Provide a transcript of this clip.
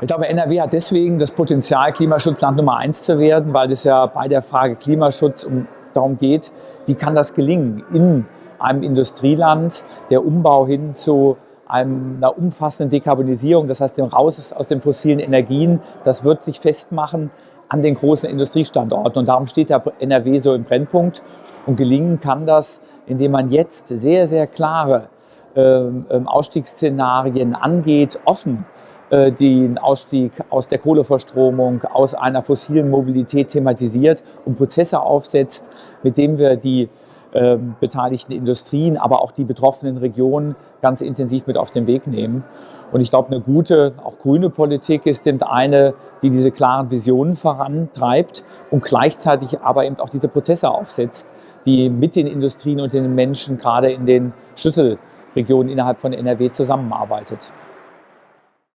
Ich glaube, NRW hat deswegen das Potenzial, Klimaschutzland Nummer eins zu werden, weil es ja bei der Frage Klimaschutz um, darum geht, wie kann das gelingen in einem Industrieland, der Umbau hin zu einer umfassenden Dekarbonisierung, das heißt dem Raus aus den fossilen Energien, das wird sich festmachen an den großen Industriestandorten. Und darum steht der NRW so im Brennpunkt. Und gelingen kann das, indem man jetzt sehr, sehr klare Ausstiegsszenarien angeht, offen äh, den Ausstieg aus der Kohleverstromung, aus einer fossilen Mobilität thematisiert und Prozesse aufsetzt, mit denen wir die ähm, beteiligten Industrien, aber auch die betroffenen Regionen ganz intensiv mit auf den Weg nehmen. Und ich glaube, eine gute, auch grüne Politik ist eben eine, die diese klaren Visionen vorantreibt und gleichzeitig aber eben auch diese Prozesse aufsetzt, die mit den Industrien und den Menschen gerade in den Schlüsselregionen innerhalb von NRW zusammenarbeitet.